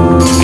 you.